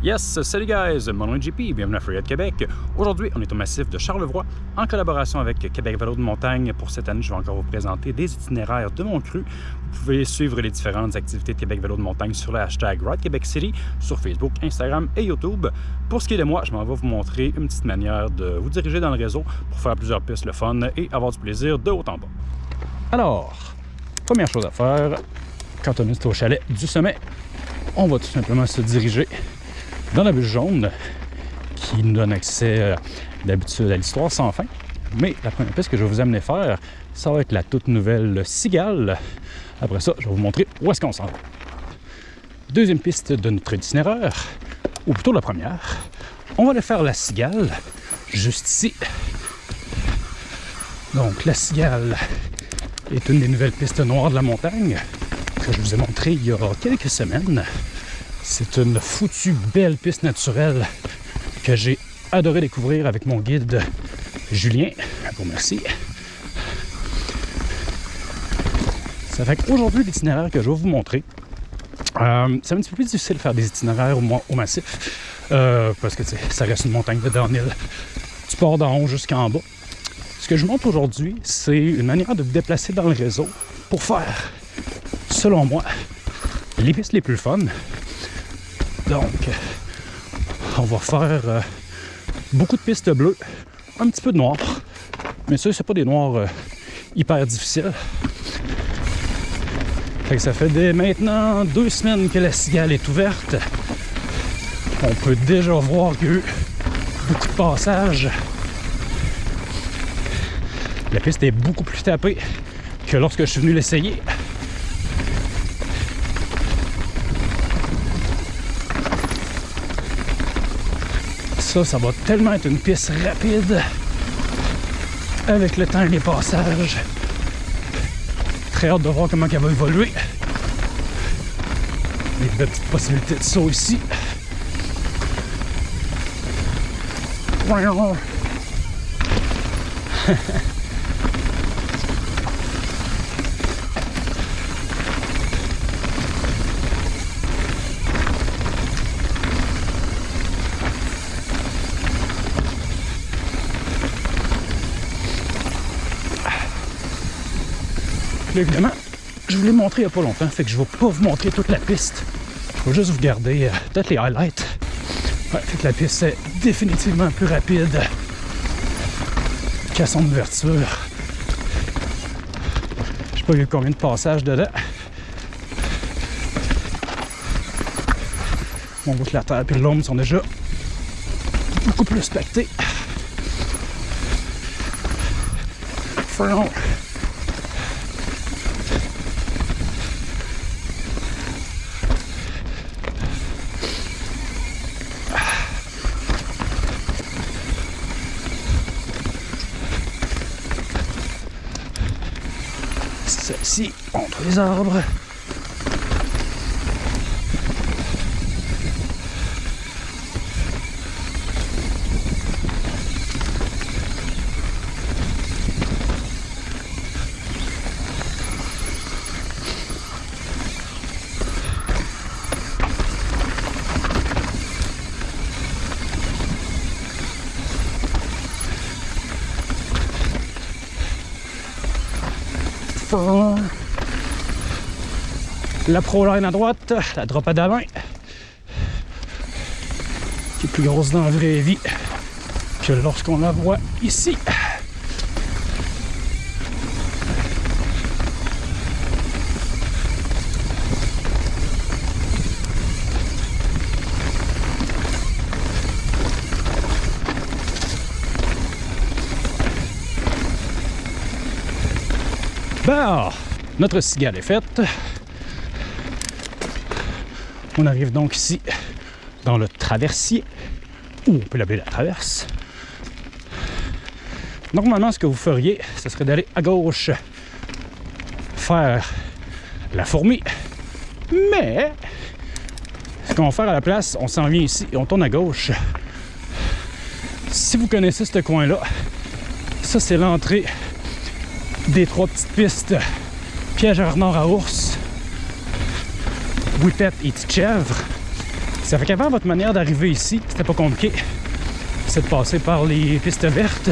Yes, salut guys, mon nom est JP, bienvenue à Freeride Québec. Aujourd'hui, on est au massif de Charlevoix en collaboration avec Québec Vélo de montagne. Pour cette année, je vais encore vous présenter des itinéraires de mon cru. Vous pouvez suivre les différentes activités de Québec Vélo de montagne sur le hashtag Ride sur Facebook, Instagram et YouTube. Pour ce qui est de moi, je m'en vais vous montrer une petite manière de vous diriger dans le réseau pour faire plusieurs pistes le fun et avoir du plaisir de haut en bas. Alors, première chose à faire, quand on est au chalet du sommet, on va tout simplement se diriger dans la bûche jaune qui nous donne accès euh, d'habitude à l'histoire sans fin. Mais la première piste que je vais vous amener faire, ça va être la toute nouvelle Cigale. Après ça, je vais vous montrer où est-ce qu'on s'en va. Deuxième piste de notre itinéraire, ou plutôt la première, on va aller faire la Cigale, juste ici. Donc la Cigale est une des nouvelles pistes noires de la montagne que je vous ai montré il y a quelques semaines. C'est une foutue belle piste naturelle que j'ai adoré découvrir avec mon guide Julien. Bon, merci. Ça fait qu'aujourd'hui, l'itinéraire que je vais vous montrer, euh, c'est un petit peu plus difficile de faire des itinéraires au, massif euh, parce que ça reste une montagne de downhill. Tu pars d'en haut jusqu'en bas. Ce que je montre aujourd'hui, c'est une manière de vous déplacer dans le réseau pour faire, selon moi, les pistes les plus fun donc, on va faire euh, beaucoup de pistes bleues, un petit peu de noir. Mais ça, c'est pas des noirs euh, hyper difficiles. ça fait maintenant deux semaines que la cigale est ouverte. On peut déjà voir qu'il y a eu beaucoup de passages. La piste est beaucoup plus tapée que lorsque je suis venu l'essayer. Ça, va tellement être une piste rapide avec le temps et les passages. Très hâte de voir comment elle va évoluer. Des petites possibilités de saut ici. évidemment, je vous l'ai montré il n'y a pas longtemps, fait que je ne vais pas vous montrer toute la piste. Je vais juste vous garder euh, peut-être les highlights. Fait que la piste est définitivement plus rapide qu'à son ouverture. Je sais pas a combien de passages dedans. On voit que la terre et l'ombre sont déjà beaucoup plus pactés. Front. Entre les arbres. La ProLine à droite, la drop à d'avant, qui est plus grosse dans la vraie vie que lorsqu'on la voit ici. Bon, notre cigale est faite. On arrive donc ici dans le traversier, ou on peut l'appeler la traverse. Normalement, ce que vous feriez, ce serait d'aller à gauche faire la fourmi. Mais, ce qu'on va faire à la place, on s'en vient ici et on tourne à gauche. Si vous connaissez ce coin-là, ça c'est l'entrée des trois petites pistes piège à renard à ours whippet et chèvre. Ça fait qu'avant, votre manière d'arriver ici, c'était pas compliqué. C'est de passer par les pistes vertes,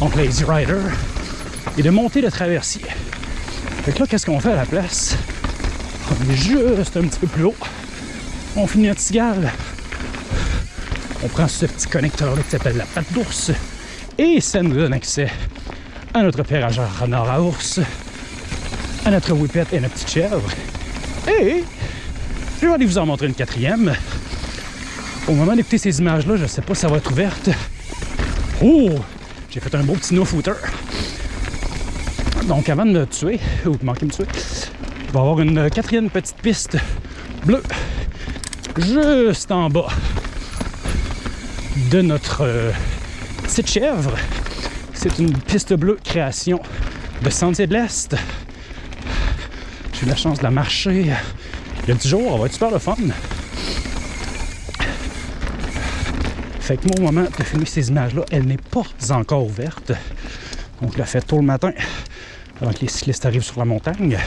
donc les Rider, et de monter le traversier. Fait que là, qu'est-ce qu'on fait à la place? On est juste un petit peu plus haut. On finit notre cigale. On prend ce petit connecteur-là qui s'appelle la patte d'ours. Et ça nous donne accès à notre pérageur renard à ours, à notre whippet et notre petite chèvre. Et je vais aller vous en montrer une quatrième. Au moment d'écouter ces images-là, je ne sais pas si ça va être ouverte. Oh! J'ai fait un beau petit no-footer. Donc avant de me tuer, ou de manquer de me tuer, je vais avoir une quatrième petite piste bleue juste en bas de notre euh, petite chèvre. C'est une piste bleue création de Sentier de l'Est. J'ai eu la chance de la marcher il y a 10 jours, on va être super le fun. Fait que au moment de filmer ces images-là, elle n'est pas encore ouverte. Donc, je la fait tôt le matin, avant que les cyclistes arrivent sur la montagne.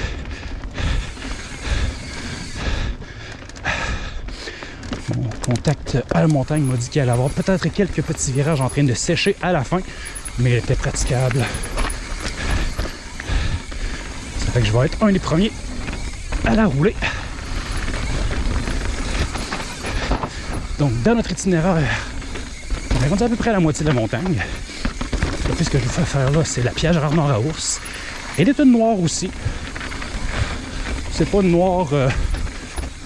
Mon contact à la montagne m'a dit qu'il allait avoir peut-être quelques petits virages en train de sécher à la fin, mais elle était praticable. Je vais être un des premiers à la rouler. Donc, dans notre itinéraire, on est rendu à peu près à la moitié de la montagne. Puis ce que je vous fais faire là, c'est la piège rarement à ours. Elle est une noire aussi. C'est pas une noire euh,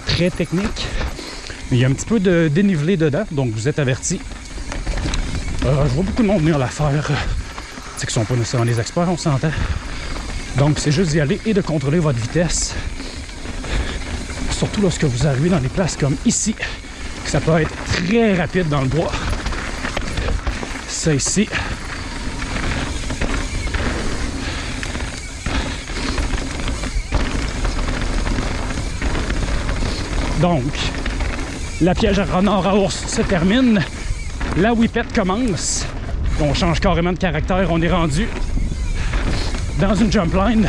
très technique, mais il y a un petit peu de dénivelé dedans, donc vous êtes avertis. Euh, je vois beaucoup de monde venir la faire. C'est qu'ils sont pas nécessairement des experts, on s'entend. Donc c'est juste d'y aller et de contrôler votre vitesse. Surtout lorsque vous arrivez dans des places comme ici, ça peut être très rapide dans le bois. Ça ici. Donc, la piège à renard à ours se termine. La whippet commence. On change carrément de caractère. On est rendu une jump line.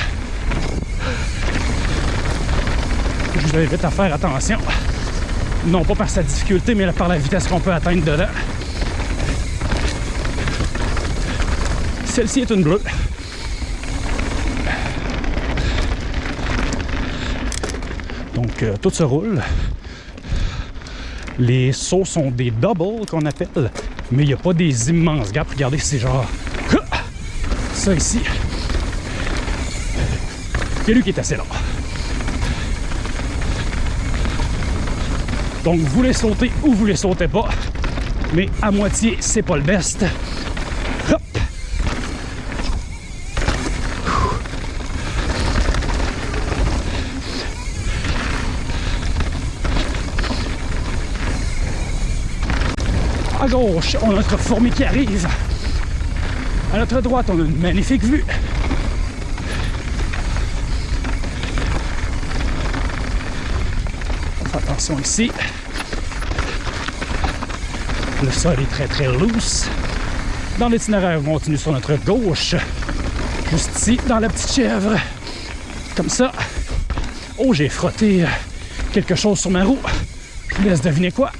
Je vous invite à faire attention. Non pas par sa difficulté, mais par la vitesse qu'on peut atteindre dedans. Celle-ci est une bleue. Donc, euh, tout se roule. Les sauts sont des doubles qu'on appelle, mais il n'y a pas des immenses gaps. Regardez, c'est genre ça ici. C'est lui qui est assez là. Donc, vous voulez sauter ou vous les sautez pas. Mais à moitié, c'est pas le best. Hop. À gauche, on a notre fourmi qui arrive. À notre droite, on a une magnifique vue. Attention ici. Le sol est très très loose. Dans l'itinéraire, on continue sur notre gauche. Juste ici, dans la petite chèvre. Comme ça. Oh, j'ai frotté quelque chose sur ma roue. Je vous laisse deviner quoi.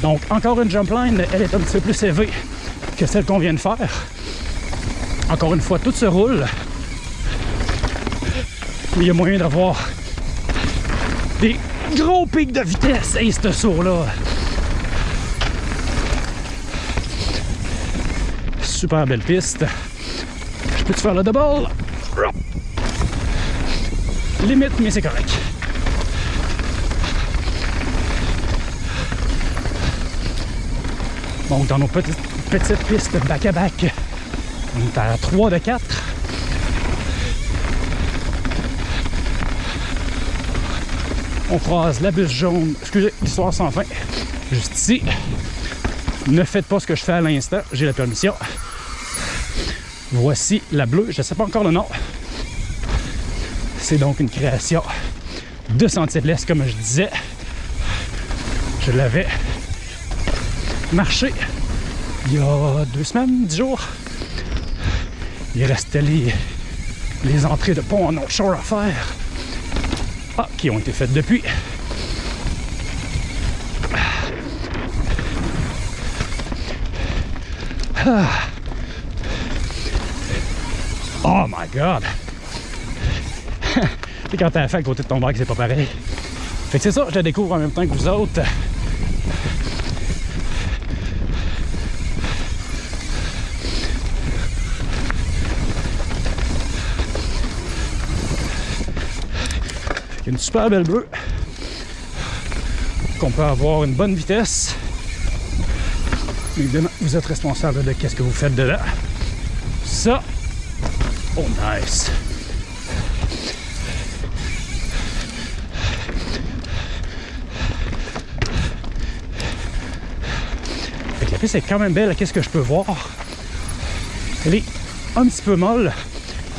Donc, encore une jump line, elle est un petit peu plus élevée que celle qu'on vient de faire. Encore une fois, tout se roule. Mais il y a moyen d'avoir des gros pics de vitesse. Et ce saut-là. Super belle piste. Je peux te faire le double? Limite, mais c'est correct. Donc, dans nos petites, petites pistes back-à-back, on est à 3 de 4. On croise la bus jaune. Excusez, histoire sans fin. Juste ici. Ne faites pas ce que je fais à l'instant. J'ai la permission. Voici la bleue. Je ne sais pas encore le nom. C'est donc une création de Sentier de l'Est, comme je disais. Je l'avais marché il y a deux semaines, dix jours. Il restait les les entrées de pont en North Shore à faire. Ah, qui ont été faites depuis. Ah. Oh my god! C'est quand t'as fait à côté de ton bac, c'est pas pareil. Fait que c'est ça, je la découvre en même temps que vous autres. Une super belle bleue qu'on peut avoir une bonne vitesse. Évidemment, vous êtes responsable de qu'est-ce que vous faites dedans. Ça, oh nice. la piste est quand même belle, qu'est-ce que je peux voir? Elle est un petit peu molle,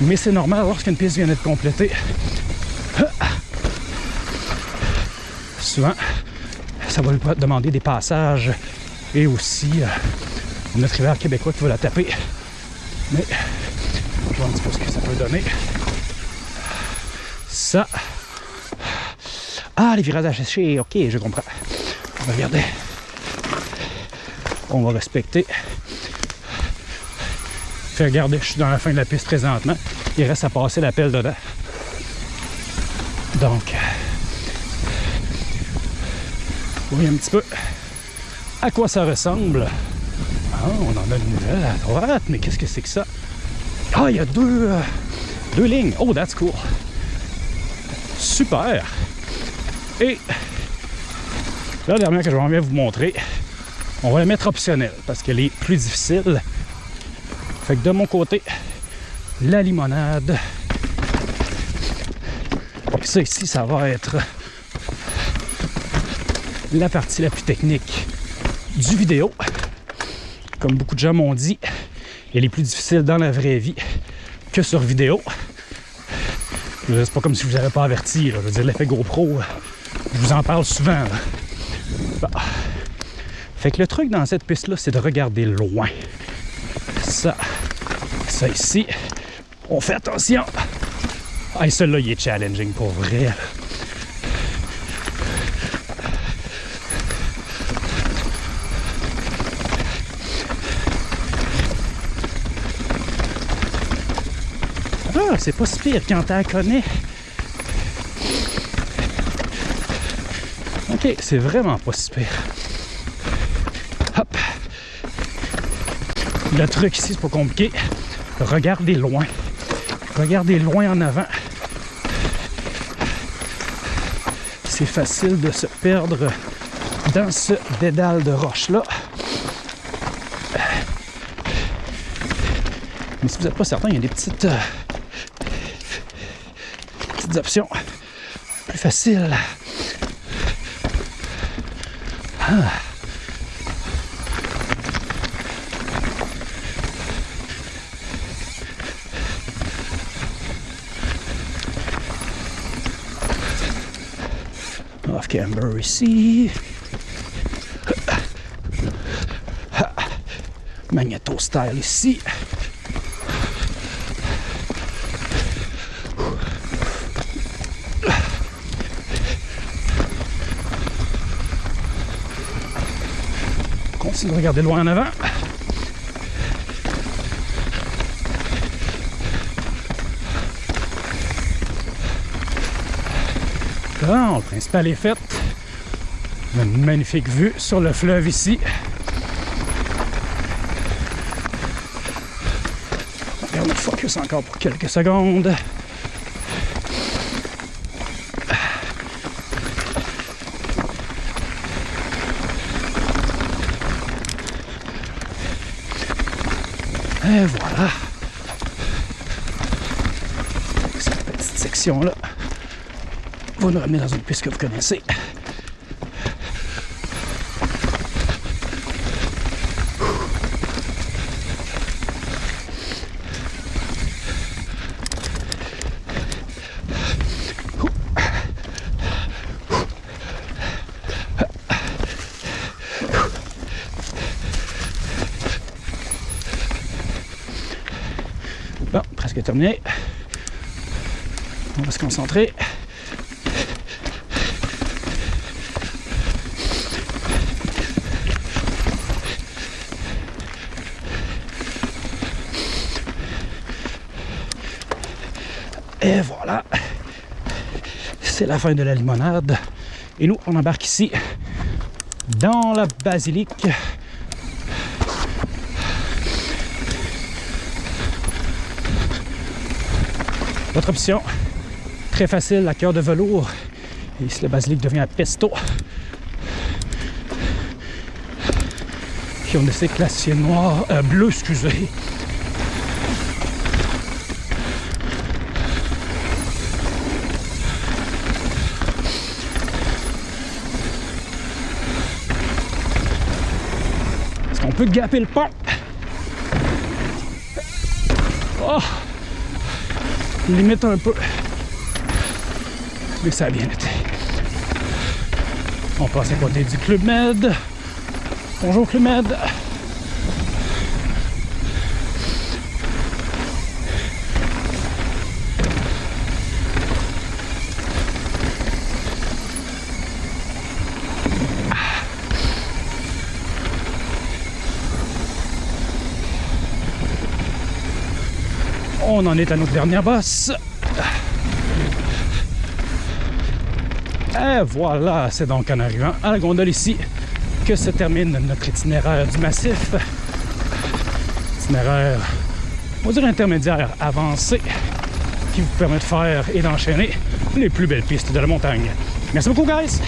mais c'est normal lorsqu'une piste vient d'être complétée. Souvent, ça va lui demander des passages et aussi euh, notre rivière québécois qui va la taper. Mais je vois un petit peu ce que ça peut donner. Ça. Ah, les virages asséchés, ok, je comprends. Regarder. On va respecter. Fait regarder, je suis dans la fin de la piste présentement. Il reste à passer la pelle dedans. Donc, oui, un petit peu à quoi ça ressemble? Ah, on en a une nouvelle à droite, mais qu'est-ce que c'est que ça? Ah, il y a deux, euh, deux lignes. Oh, that's cool. Super. Et la dernière que je vais vous montrer, on va la mettre optionnelle parce qu'elle est plus difficile. Fait que de mon côté, la limonade. Ça ici, ça va être la partie la plus technique du vidéo. Comme beaucoup de gens m'ont dit, elle est plus difficile dans la vraie vie que sur vidéo. C'est pas comme si je vous avais pas averti. Je veux dire, l'effet GoPro, je vous en parle souvent. Fait que le truc dans cette piste-là, c'est de regarder loin. Ça, ça ici, on fait attention. Ah, celui-là, il est challenging pour vrai. C'est pas si pire quand t'en connais. Ok, c'est vraiment pas si pire. Hop. Le truc ici, c'est pas compliqué. Regardez loin. Regardez loin en avant. C'est facile de se perdre dans ce dédale de roche-là. Mais si vous n'êtes pas certain, il y a des petites... Euh, options plus faciles. Ah. Off camber ici. Magneto style ici. De regarder loin en avant. Bon, le principal est fait. Une magnifique vue sur le fleuve ici. On le focus encore pour quelques secondes. Et voilà. Cette petite section-là va nous ramener dans une piste que vous connaissez. terminé. On va se concentrer. Et voilà, c'est la fin de la limonade. Et nous, on embarque ici dans la basilique. Votre option, très facile, la cœur de velours. Et ici, le basilic devient un pesto. Puis on essaie classier noir, euh, bleu, excusez. On peut gaper le pont? Oh! Limite un peu. Mais ça a bien été. On passe à côté du Club Med. Bonjour Club Med. On en est à notre dernière bosse. Et voilà, c'est donc en arrivant à la gondole ici que se termine notre itinéraire du massif. Itinéraire, on dire intermédiaire avancé, qui vous permet de faire et d'enchaîner les plus belles pistes de la montagne. Merci beaucoup, guys!